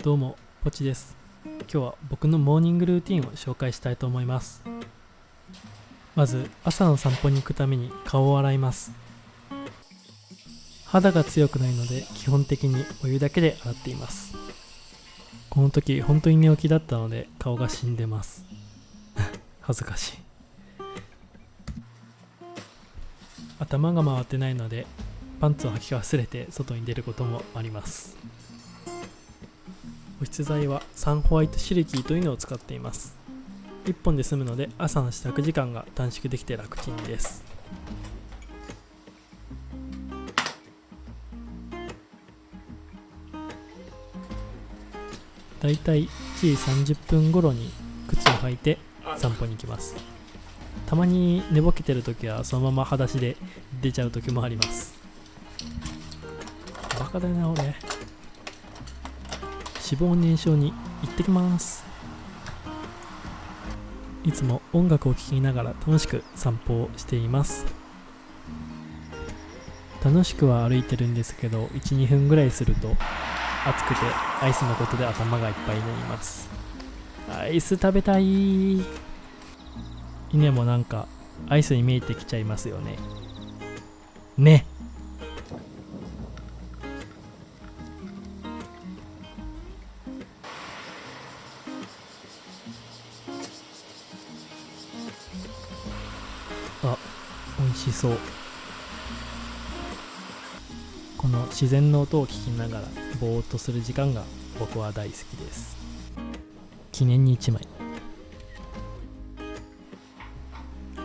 どうもポチです。今日は僕のモーニングルーティンを紹介したいと思います。まず朝の散歩に行くために顔を洗います。肌が強くないので基本的にお湯だけで洗っています。この時本当に寝起きだったので顔が死んでます。恥ずかしい。頭が回ってないのでパンツを履き忘れて外に出ることもあります。保湿剤はサンホワイトシルキーというのを使っています。1本で済むので朝の支度時間が短縮できて楽ちんです。だいたい1時30分頃に靴を履いて散歩に行きます。たまに寝ぼけてる時はそのまま裸足で出ちゃう時もあります。バカだよな俺脂肪燃焼に行ってきます。いつも音楽を聴きながら楽しく散歩をしています。楽しくは歩いてるんですけど12分ぐらいすると暑くてアイスのことで頭がいっぱいになります。アイス食べたい。稲もなんかアイスに見えてきちゃいますよね。ね。しそうこの自然の音を聞きながらぼーっとする時間が僕は大好きです。記念に1枚。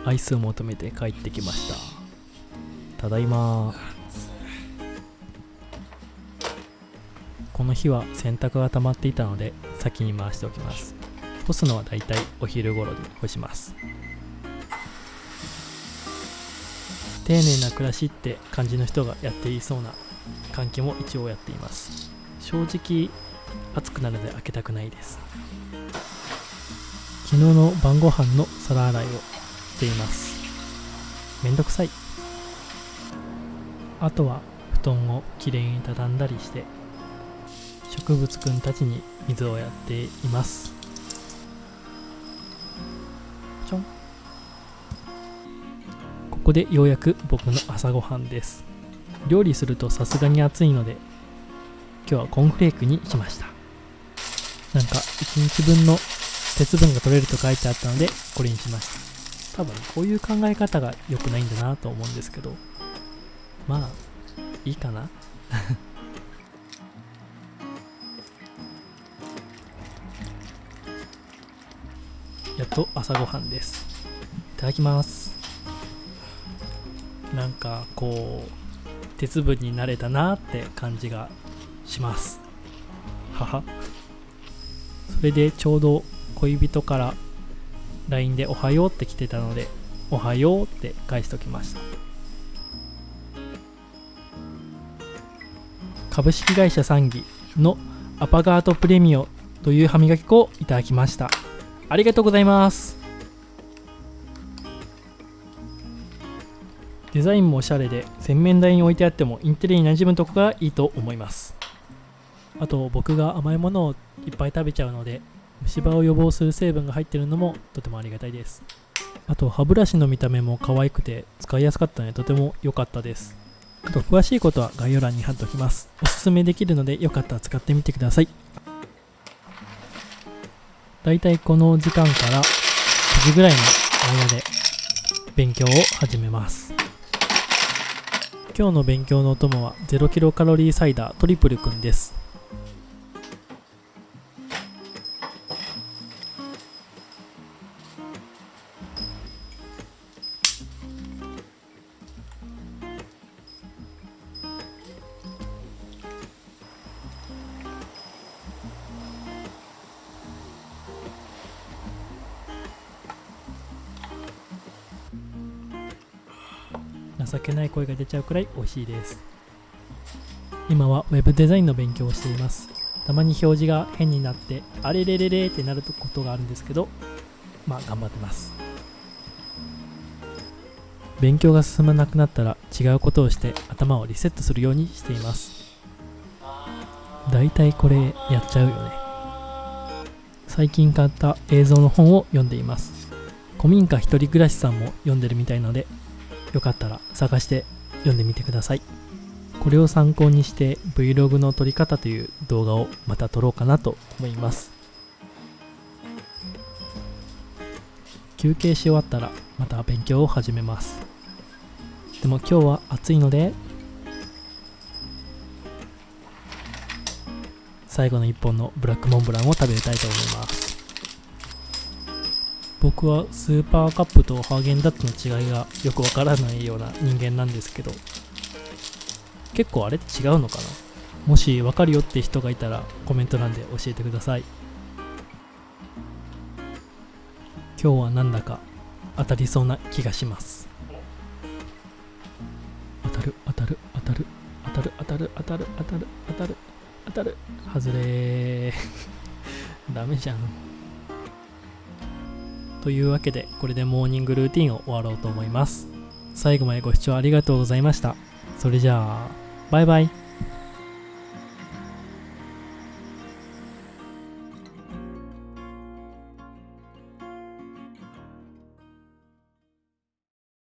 アイスを求めて帰ってきました。ただいま。この日は洗濯が溜まっていたので先に回しておきます。干すのはだいたいお昼頃に干します。丁寧な暮らしって感じの人がやっていそうな換気も一応やっています。正直暑くなるので開けたくないです。昨日の晩ご飯の皿洗いをしています。めんどくさい。あとは布団をきれいに畳んだりして植物くんたちに水をやっています。ここでようやく僕の朝ごはんです。料理するとさすがに暑いので今日はコーンフレークにしました。なんか1日分の鉄分が取れると書いてあったのでこれにしました。多分こういう考え方が良くないんだなと思うんですけど。まあいいかな。やっと朝ごはんです。いただきます。なんかこう鉄分になれたなって感じがします。はそれでちょうど恋人から LINE でおはようって来てたのでおはようって返しときました。株式会社サンギのアパガートプレミオという歯磨き粉をいただきました。ありがとうございます。デザインもおしゃれで洗面台に置いてあってもインテリに馴染むとこがいいと思います。あと僕が甘いものをいっぱい食べちゃうので虫歯を予防する成分が入ってるのもとてもありがたいです。あと歯ブラシの見た目も可愛くて使いやすかったのでとても良かったです。あと詳しいことは概要欄に貼っておきます。おすすめできるのでよかったら使ってみてください。だいたいこの時間から9時ぐらいの間で勉強を始めます。今日の勉強のお供は0キロカロリーサイダートリプルくんです。情けない声が出ちゃうくらい美味しいです。今は Web デザインの勉強をしています。たまに表示が変になってあれれれれってなることがあるんですけどまあ頑張ってます。勉強が進まなくなったら違うことをして頭をリセットするようにしています。大体これやっちゃうよね。最近買った映像の本を読んでいます。古民家一人暮らしさんも読んでるみたいのでよかったら探して読んでみてください。これを参考にして Vlog の撮り方という動画をまた撮ろうかなと思います。休憩し終わったらまた勉強を始めます。でも今日は暑いので最後の1本のブラックモンブランを食べたいと思います。僕はスーパーカップとハーゲンダッツの違いがよくわからないような人間なんですけど結構あれって違うのかな？もしわかるよって人がいたらコメント欄で教えてください。今日はなんだか当たりそうな気がします。当たる当たる当たる当たる当たる当たる当たる当たる当たる外れ ダメじゃん。というわけでこれでモーニングルーティンを終わろうと思います。最後までご視聴ありがとうございました。それじゃあバイバイ。